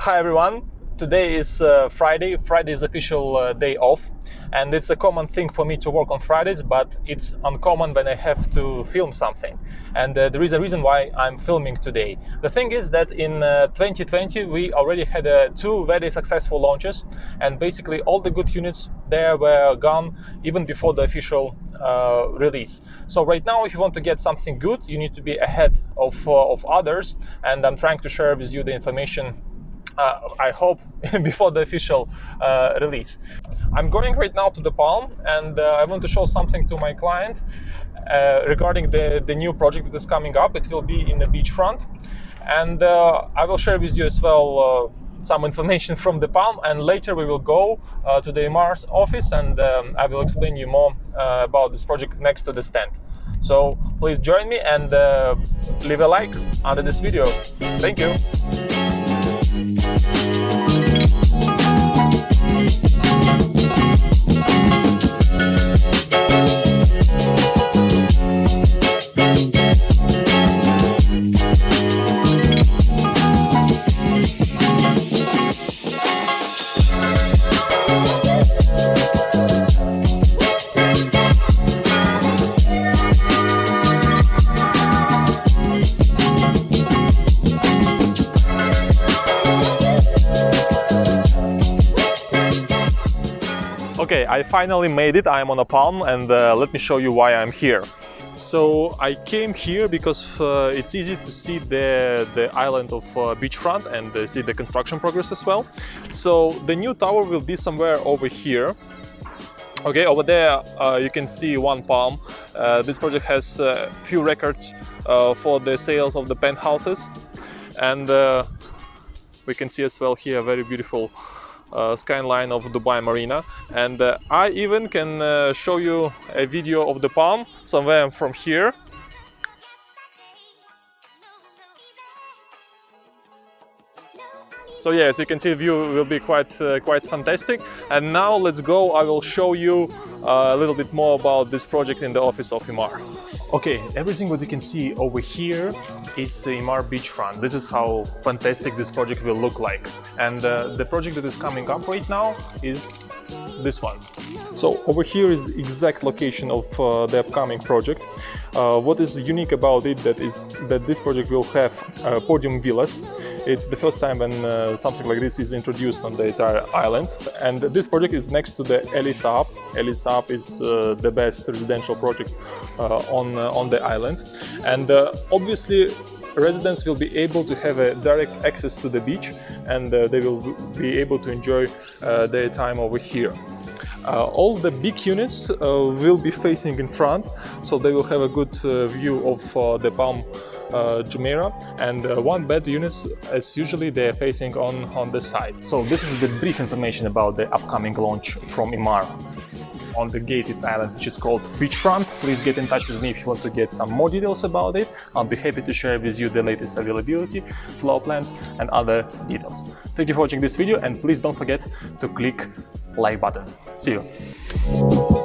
Hi everyone. Today is uh, Friday. Friday is official uh, day off, and it's a common thing for me to work on Fridays, but it's uncommon when I have to film something. And uh, there is a reason why I'm filming today. The thing is that in 2020 uh, we already had uh, two very successful launches, and basically all the good units there were gone even before the official uh, release. So right now, if you want to get something good, you need to be ahead of of others, and I'm trying to share with you the information uh, I hope before the official uh, release. I'm going right now to the Palm and uh, I want to show something to my client uh, regarding the, the new project that is coming up. It will be in the beachfront and uh, I will share with you as well uh, some information from the Palm and later we will go to the Emaar's office and um, I will explain you more about this project next to the stand. So please join me and leave a like under this video. Thank you. Okay, I finally made it. I am on a palm and uh, let me show you why I'm here. So I came here because uh, it's easy to see the, the island of uh, beachfront and uh, see the construction progress as well. So the new tower will be somewhere over here. Okay, over there uh, you can see one palm. Uh, this project has a few records uh, for the sales of the penthouses. And we can see as well here very beautiful uh, skyline of Dubai Marina. And uh, I even can uh, show you a video of the palm somewhere from here So yeah, as you can see the view will be quite uh, quite fantastic. And now let's go. I will show you uh, a little bit more about this project in the office of Emaar. Okay, everything what you can see over here is Emaar beachfront. This is how fantastic this project will look like. And uh, the project that is coming up right now is this one. So over here is the exact location of uh, the upcoming project. Uh, what is unique about it that is that this project will have uh, podium villas. It's the first time when uh, something like this is introduced on the entire island. And this project is next to the Elie Saab. Elie Saab is uh, the best residential project uh, on, on the island. And obviously residents will be able to have a direct access to the beach and uh, they will be able to enjoy uh, their time over here. Uh, all the big units uh, will be facing in front, so they will have a good uh, view of uh, the Palm Jumeirah and one bed units as usually they are facing on on the side. So this is the brief information about the upcoming launch from Emaar on the gated island which is called Beachfront. Please get in touch with me if you want to get some more details about it. I'll be happy to share with you the latest availability, floor plans and other details. Thank you for watching this video and please don't forget to click like button. See you!